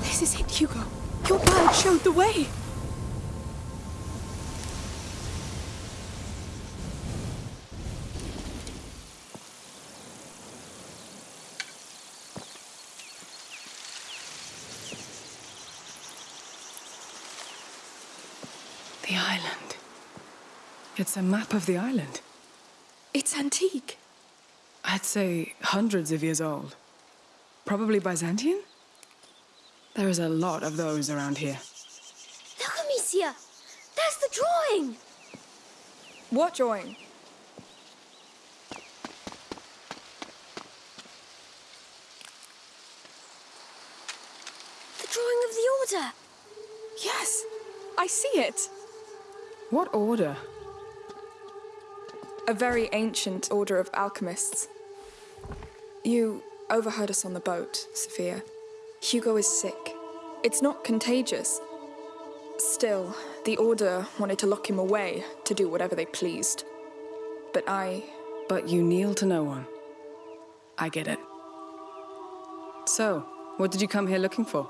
This is it, Hugo. Your bird showed the way. The island. It's a map of the island. It's antique. I'd say hundreds of years old. Probably Byzantine? There is a lot of those around here. Look, Amicia! There's the drawing! What drawing? The drawing of the Order! Yes, I see it. What order? A very ancient order of alchemists. You overheard us on the boat, Sophia. Hugo is sick. It's not contagious. Still, the Order wanted to lock him away to do whatever they pleased. But I. But you kneel to no one. I get it. So, what did you come here looking for?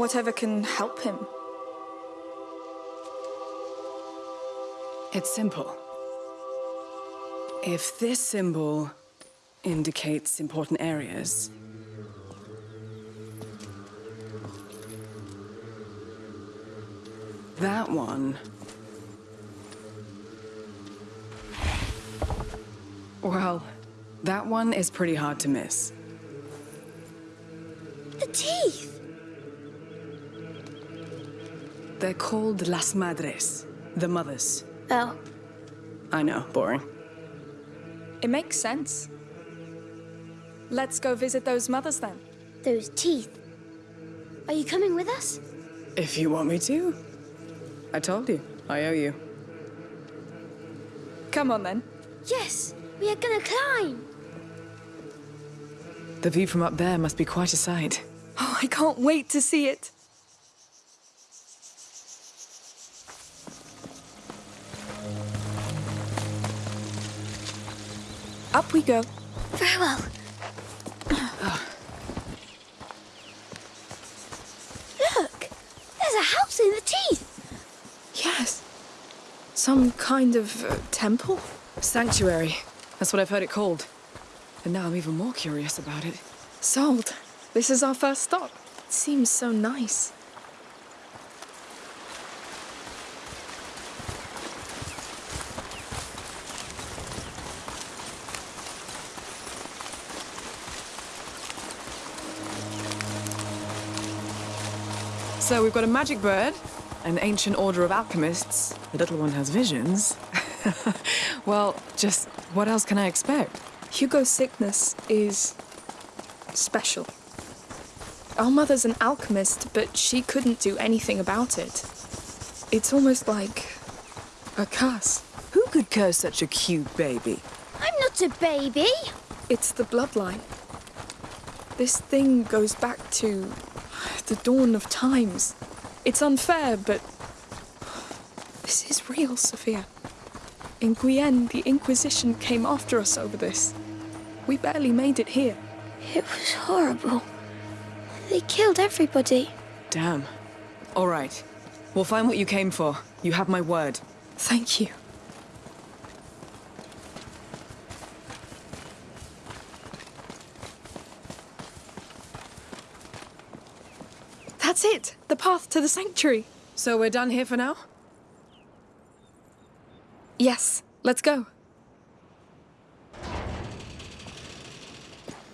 whatever can help him. It's simple. If this symbol indicates important areas, that one... Well, that one is pretty hard to miss. The teeth! They're called Las Madres, the mothers. Oh. I know, boring. It makes sense. Let's go visit those mothers then. Those teeth. Are you coming with us? If you want me to. I told you, I owe you. Come on then. Yes, we are gonna climb. The view from up there must be quite a sight. Oh, I can't wait to see it. Up we go. Very well. Look! There's a house in the teeth! Yes. Some kind of uh, temple? Sanctuary. That's what I've heard it called. And now I'm even more curious about it. Sold. This is our first stop. It seems so nice. So we've got a magic bird, an ancient order of alchemists. The little one has visions. well, just what else can I expect? Hugo's sickness is special. Our mother's an alchemist, but she couldn't do anything about it. It's almost like a curse. Who could curse such a cute baby? I'm not a baby! It's the bloodline. This thing goes back to the dawn of times. It's unfair, but this is real, Sophia. In Guyenne, the Inquisition came after us over this. We barely made it here. It was horrible. They killed everybody. Damn. All right. We'll find what you came for. You have my word. Thank you. That's it! The path to the sanctuary. So we're done here for now? Yes, let's go.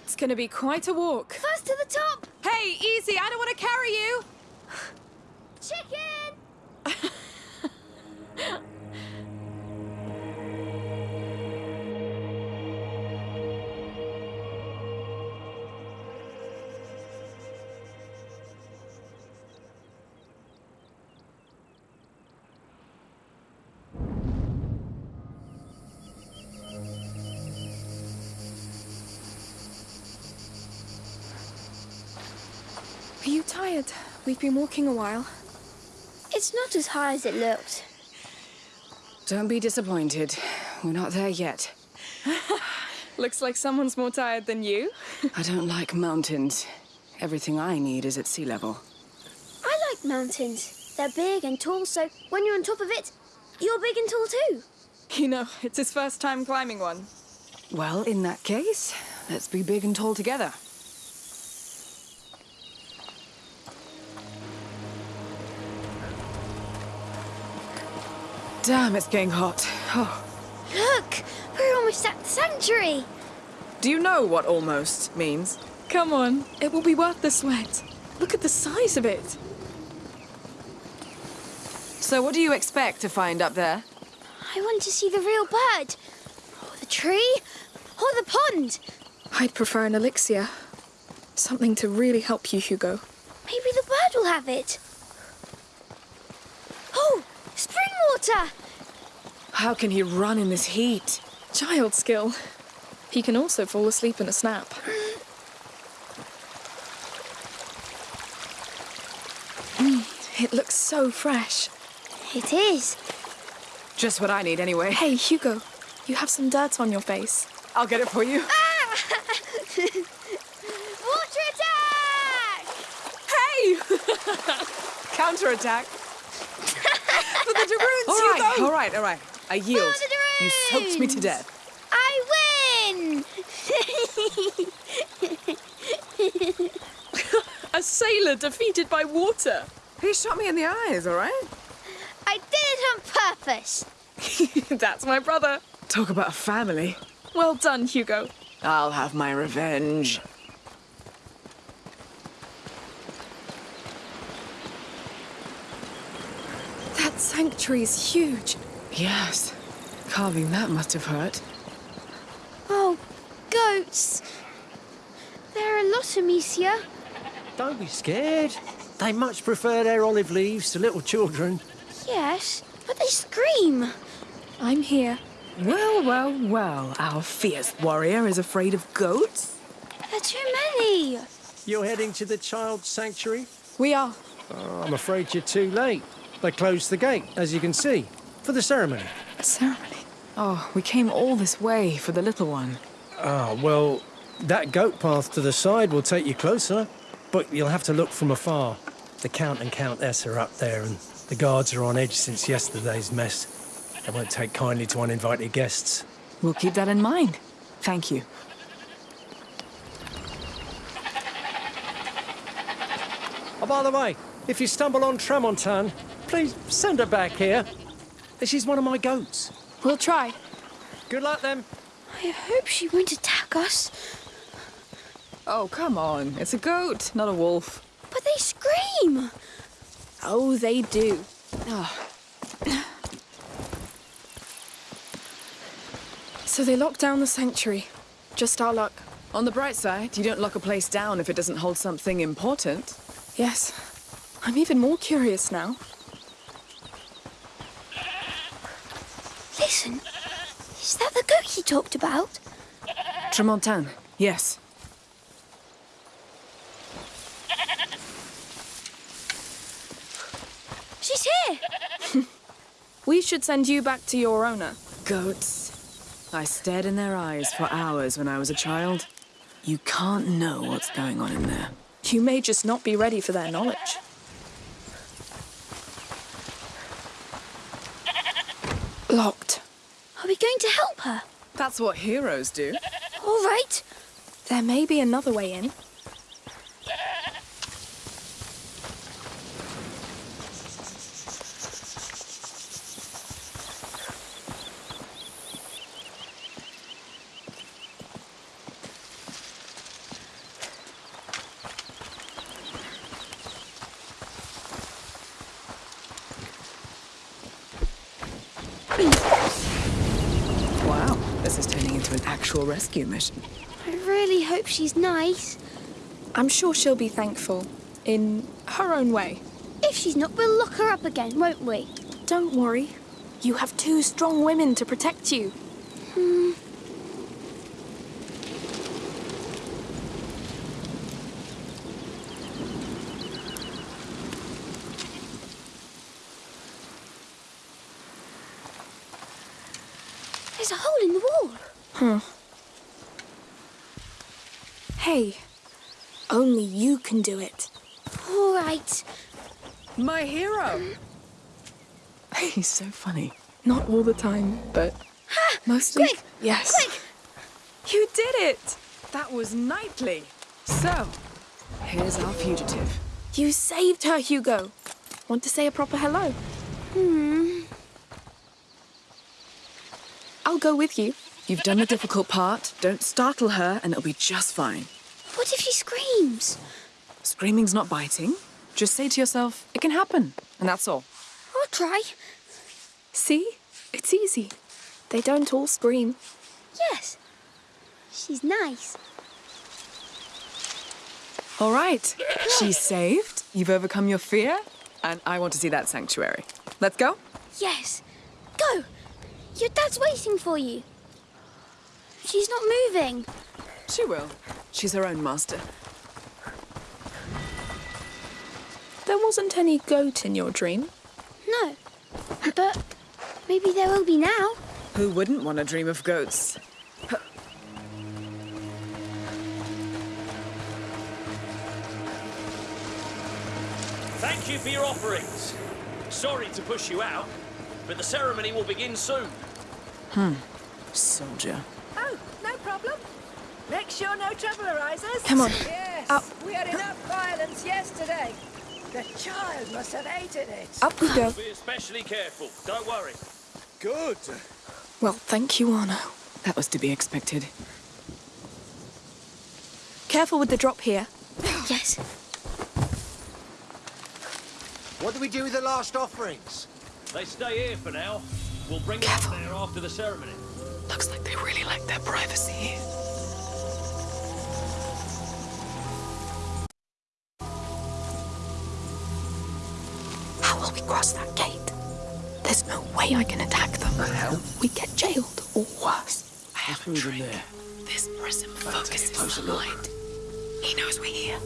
It's gonna be quite a walk. First to the top! Hey, easy, I don't want to carry you! Chicken! Tired? We've been walking a while. It's not as high as it looked. Don't be disappointed. We're not there yet. Looks like someone's more tired than you. I don't like mountains. Everything I need is at sea level. I like mountains. They're big and tall, so when you're on top of it, you're big and tall too. You know, it's his first time climbing one. Well, in that case, let's be big and tall together. Damn, it's getting hot. Oh. Look, we're almost at the sanctuary. Do you know what almost means? Come on, it will be worth the sweat. Look at the size of it. So what do you expect to find up there? I want to see the real bird, or the tree, or the pond. I'd prefer an elixir. Something to really help you, Hugo. Maybe the bird will have it. Oh, spring water! How can he run in this heat? Child skill. He can also fall asleep in a snap. Mm, it looks so fresh. It is. Just what I need anyway. Hey, Hugo, you have some dirt on your face. I'll get it for you. Water attack! Hey! Counterattack. For the de Runes, Oh, all right, all right, all right. I yield. You soaked me to death. I win! A sailor defeated by water. He shot me in the eyes, all right? I did it on purpose. That's my brother. Talk about a family. Well done, Hugo. I'll have my revenge. That is huge. Yes. Carving that must have hurt. Oh, goats. There are a lot, Amicia. Don't be scared. They much prefer their olive leaves to little children. Yes, but they scream. I'm here. Well, well, well. Our fierce warrior is afraid of goats? There are too many. You're heading to the child sanctuary? We are. Oh, I'm afraid you're too late. They closed the gate, as you can see, for the ceremony. A ceremony. Oh, we came all this way for the little one. Ah, well, that goat path to the side will take you closer, but you'll have to look from afar. The Count and Countess are up there, and the guards are on edge since yesterday's mess. They won't take kindly to uninvited guests. We'll keep that in mind. Thank you. Oh, by the way, if you stumble on Tramontane, please send her back here. She's one of my goats. We'll try. Good luck, then. I hope she won't attack us. Oh, come on. It's a goat, not a wolf. But they scream. Oh, they do. Ah. So they locked down the sanctuary. Just our luck. On the bright side, you don't lock a place down if it doesn't hold something important. Yes. I'm even more curious now. Listen, is that the goat he talked about? Tramontane, yes. She's here. We should send you back to your owner. Goats. I stared in their eyes for hours when I was a child. You can't know what's going on in there. You may just not be ready for their knowledge. Locked. Are we going to help her? That's what heroes do. All right. There may be another way in. This is turning into an actual rescue mission. I really hope she's nice. I'm sure she'll be thankful. In her own way. If she's not, we'll lock her up again, won't we? Don't worry. You have two strong women to protect you. Hmm. There's a hole in the wall. Huh. Hey, only you can do it. All right. My hero! He's so funny. Not all the time, but mostly. Quick! Yes. Quick! You did it! That was knightly. So, here's our fugitive. You saved her, Hugo. Want to say a proper hello? Hmm. I'll go with you. You've done the difficult part. Don't startle her, and it'll be just fine. What if she screams? Screaming's not biting. Just say to yourself, it can happen, and that's all. I'll try. See? It's easy. They don't all scream. Yes. She's nice. All right. She's saved. You've overcome your fear, and I want to see that sanctuary. Let's go. Yes. Go. Your dad's waiting for you. She's not moving. She will. She's her own master. There wasn't any goat in your dream. No. But maybe there will be now. Who wouldn't want to dream of goats? Thank you for your offerings. Sorry to push you out, but the ceremony will begin soon. Hmm. Soldier. Oh, no problem. Make sure no trouble arises. Come on. Yes, Up. we had enough violence yesterday. The child must have hated it. Up we go. Be especially careful. Don't worry. Good. Well, thank you, Arno. That was to be expected. Careful with the drop here. Yes. What do we do with the last offerings? They stay here for now. We'll bring them Careful. up there after the ceremony. Looks like they really like their privacy here. How will we cross that gate? There's no way I can attack them. hell? We get jailed, or worse. I have a through trick. there. This prism take a focuses closer the light. He knows we're here.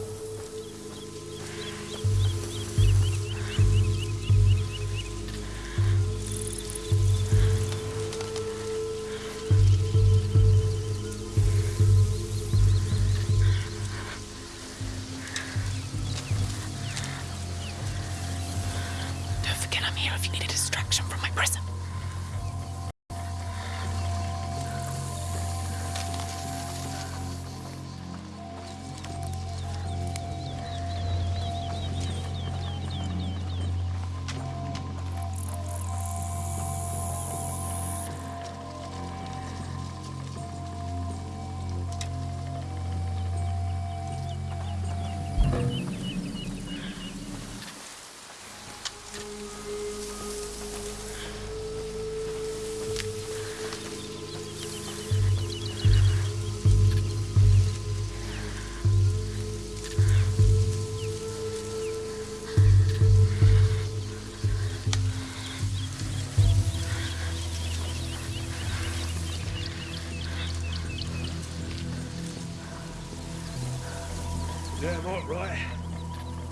Damn right, right.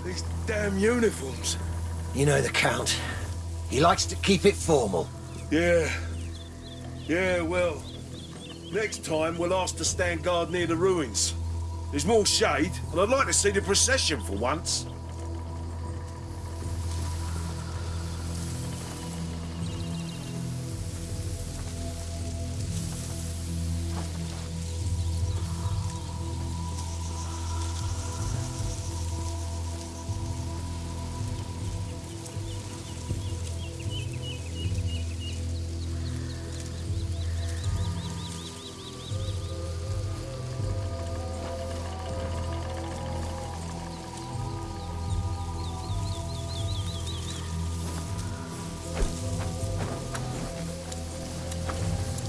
These damn uniforms. You know the Count. He likes to keep it formal. Yeah. Yeah, well. Next time, we'll ask to stand guard near the ruins. There's more shade, and I'd like to see the procession for once.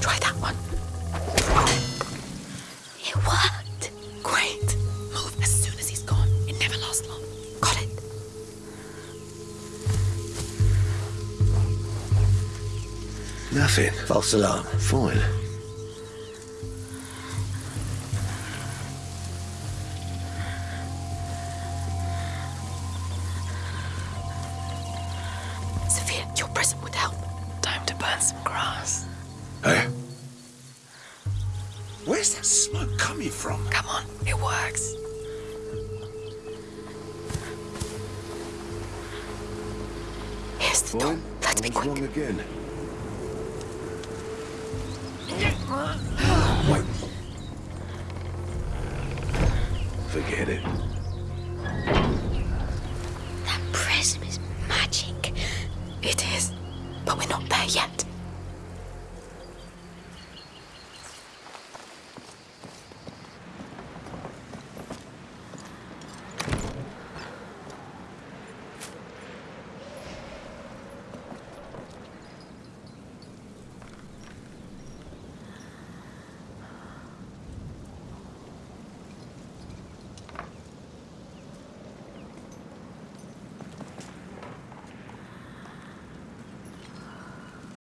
Try that one. It worked. Great. Move as soon as he's gone. It never lasts long. Got it. Nothing. False alarm. Fine. Sophia, your prism would help. Time to burn some grass. Hey. Where's that smoke coming from? Come on, it works. Here's the door. Fine. Let's be quick. wrong again. Wait. Forget it.